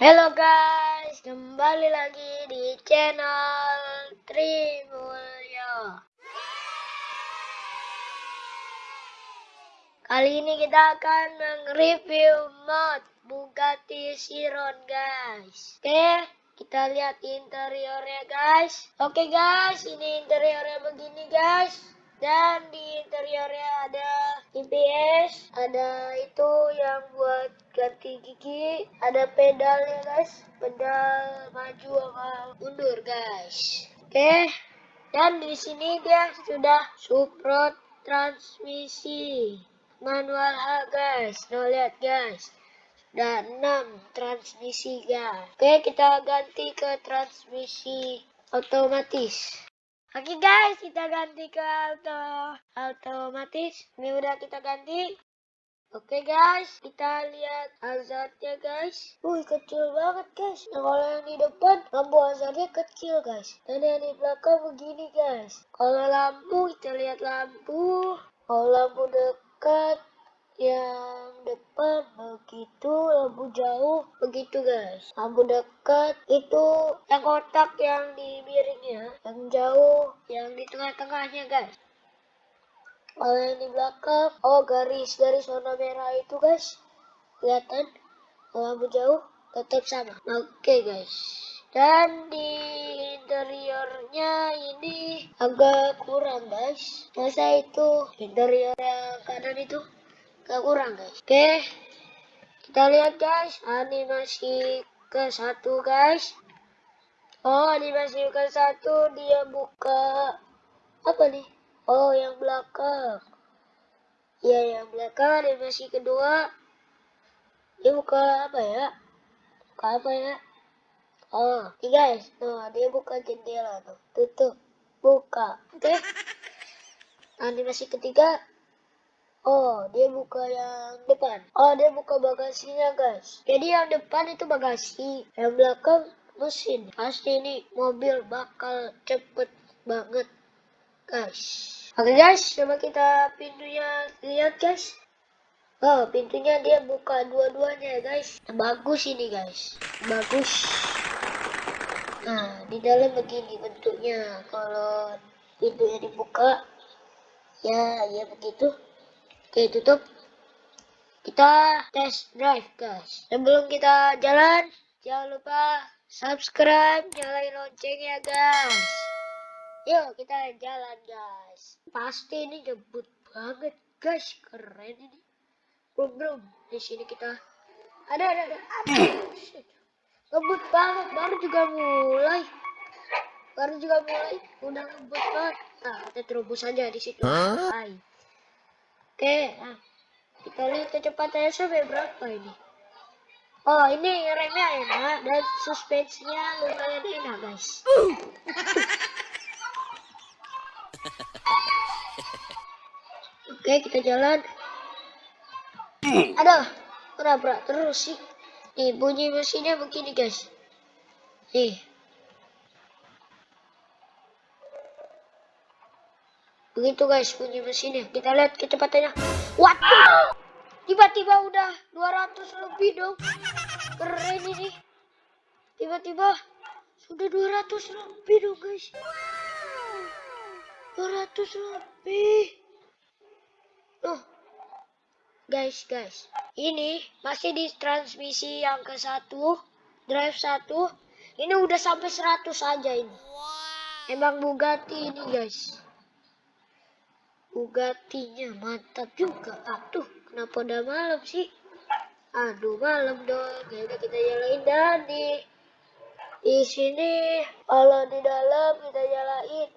Halo guys, kembali lagi di channel Trimulyo. Kali ini kita akan mereview mod Bugatti Chiron guys. Oke, kita lihat interiornya guys. Oke guys, ini interiornya begini guys. Dan di interiornya ada TPS, ada itu yang buat ganti gigi, ada pedalnya guys, pedal maju sama mundur guys. Oke, dan di sini dia sudah support transmisi manual H guys. Nah lihat guys, dan 6 transmisi guys. Oke, kita ganti ke transmisi otomatis. Oke guys, kita ganti ke auto otomatis. Ini udah kita ganti. Oke guys, kita lihat hazardnya guys. Wih kecil banget guys. Nah kalau yang di depan lampu hazardnya kecil guys. Dan yang di belakang begini guys. Kalau lampu kita lihat lampu. Kalau lampu dekat yang depan begitu lampu jauh begitu guys. Lampu dekat itu yang kotak yang di miringnya yang jauh yang di tengah-tengahnya guys. Kalau yang di belakang oh garis-garis warna merah itu guys. Kelihatan? Lampu jauh tetap sama. Oke okay, guys. Dan di interiornya ini agak kurang guys. Masa itu interior yang kanan itu gak kurang guys. Oke kita lihat guys. Animasi ke satu guys. Oh animasi ke satu dia buka apa nih? Oh yang belakang. Ya yang belakang animasi kedua. Dia buka apa ya? Buka apa ya? Oh ini guys. Nah dia buka jendela tuh. Tutup buka oke. Okay. animasi ketiga Oh, dia buka yang depan. Oh, dia buka bagasinya, guys. Jadi yang depan itu bagasi, yang belakang mesin. Pasti ini mobil bakal cepet banget, guys. Oke, guys, coba kita pintunya lihat, guys. Oh, pintunya dia buka dua-duanya, guys. Bagus ini, guys. Bagus. Nah, di dalam begini bentuknya. Kalau pintunya dibuka, ya, ya begitu. Oke, tutup. Kita test drive, guys. Sebelum kita jalan, jangan lupa subscribe, nyalain loncengnya, guys. Yuk, kita jalan, guys. Pasti ini jemput banget, guys. Keren ini. Belum, belum. Di sini kita... Ada, ada, ada. ada. Ngebut banget. Baru juga mulai. Baru juga mulai. Udah ngebut banget. Nah, kita terobos aja di situ. Huh? Oke, nah, kita lihat kecepatannya sampai berapa ini. Oh, ini remnya enak dan suspensinya lumayan enak, guys. Oke, kita jalan. Aduh, berat terus sih. Nih, bunyi mesinnya begini, guys. Nih. Begitu guys bunyi mesinnya. Kita lihat kecepatannya. Waduh! Tiba-tiba udah 200 lebih dong. Keren ini. Tiba-tiba sudah 200 lebih dong guys. 200 lebih. Oh. Guys, guys. Ini masih di transmisi yang ke satu, drive satu. Ini udah sampai 100 aja ini. Emang Bugatti ini guys. Bugatinya mantap juga. Aduh, kenapa udah malam sih? Aduh, malam dong. Ya kita nyalain dan di sini kalau di dalam kita nyalain.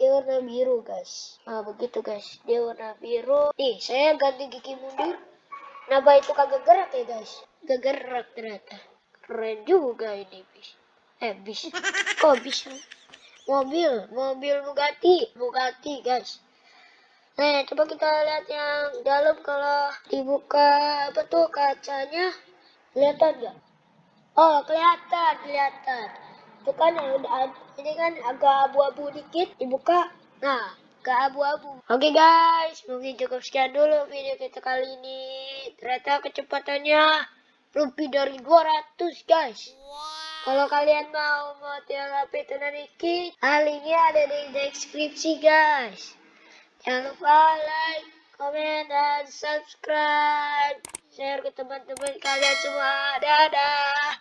Dia warna biru guys. Nah begitu guys. Dia warna biru. Nih saya ganti gigi mundur. Kenapa itu kagak gerak ya guys. Gak gerak ternyata. Keren juga ini bis. Eh bis. Kok bisa? Mobil mobil Bugatti. Bugatti guys Nah, coba kita lihat yang dalam kalau dibuka apa tuh kacanya. Kelihatan nggak? Oh, kelihatan, kelihatan. Itu kan ini kan agak abu-abu dikit dibuka. Nah, ke abu-abu. Oke okay, guys, mungkin cukup sekian dulu video kita kali ini. Ternyata kecepatannya lebih dari 200 guys. Kalau kalian mau model HP tenan iki, linknya ada di deskripsi guys. Jangan lupa like, komen, dan subscribe. Share ke teman-teman kalian semua. Dadah.